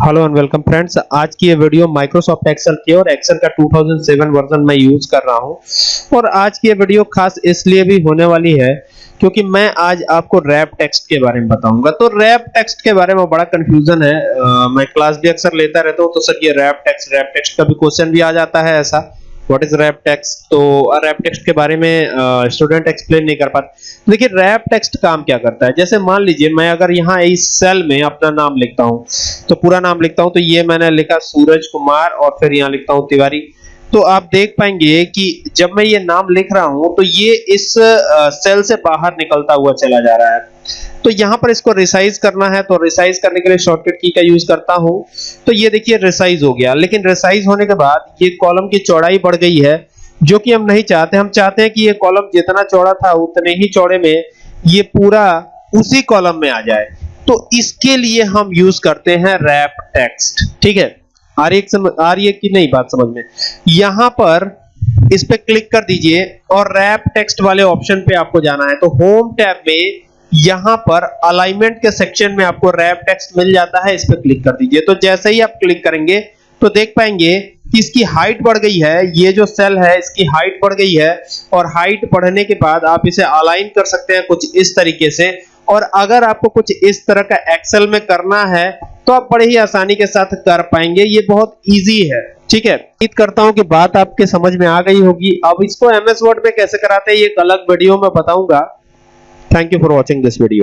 Hello and welcome friends आज की ये वीडियो माइक्रोसॉफ्ट एक्सेल की और एक्सेल का 2007 वर्जन मैं यूज़ कर रहा हूँ। और आज की ये वीडियो खास इसलिए भी होने वाली है क्योंकि मैं आज आपको रैप टेक्स्ट के बारे में बताऊँगा। तो रैप टेक्स्ट के बारे में बड़ा कंफ्यूजन है। आ, मैं क्लास भी अक्सर लेता रहता हूँ तो सर ये रैप टेक्स्ट रैप टेक्स्ट का भी क्वेश्चन भी आ जाता है ऐसा। व्हाट इज़ रैप टेक्स्ट तो रैप टेक्स्ट के बारे में स्टूडेंट एक्सप्लेन नहीं कर पाते। देखिए रैप टेक्स्ट काम क्या करता है? जैसे मान लीजिए, मैं अगर यहाँ इस सेल में अपना नाम लिखता हूँ तो पूरा नाम लिखता हूँ तो ये मैंने लिखा सूरज कुमार और फिर यहाँ लिखता हूँ तिवारी। तो आप देख पाएँगे कि जब मैं ये नाम लिख रहा हूँ तो ये इस सेल से बाहर निकलता हुआ चला जा रहा है। तो यहाँ पर इसको रिसाइज करना है तो रिसाइज करने के लिए शॉर्टकट की का यूज़ करता हूँ। तो ये देखिए रिसाइज हो गया। लेकिन रिसाइज होने के बाद ये कॉलम की चौड़ाई बढ़ गई है, जो कि हम नहीं चाहते। हम चाहते हैं कि ये कॉलम जितना चौड़ा था, उतने ही चौड़े में ये पूरा उसी कॉलम में आ जाए। तो इसके लिए हम यूज़ करते हैं रैप टेक्स्ट ठीक है? आ रही समझ आ रही है कि नहीं बात समझ में। यहाँ पर इस पे क्लिक कर दीजिए और रैप टेक्स्ट वाले ऑप्शन पे आपको जाना है। तो होम टैब में यहाँ पर अलाइनमेंट के सेक्शन में आपको रैप टेक्स्ट मिल जाता है, इस पे क्लिक कर दीजिए। तो जैसे ही आप क्लिक करेंगे तो देख पाएँगे कि इसकी हाइट बढ़ गई है। ये जो सेल है, इसकी हाइट बढ़ गई है और हाइट बढ़ने के बाद आप इसे अलाइन कर सकते हैं कुछ इस तरीके से। और अगर आपको कुछ इस तरह का एक्सेल में करना है तो आप बड़े ही आसानी के साथ कर पाएँगे। ये बहुत इजी है। ठीक है? उम्मीद करता हूँ कि बात आपके समझ में आ गई होगी। अब इसको एमएस वर्ड में कैसे कराते हैं, ये एक अलग वीडियो में बताऊँगा। Thank you for watching this video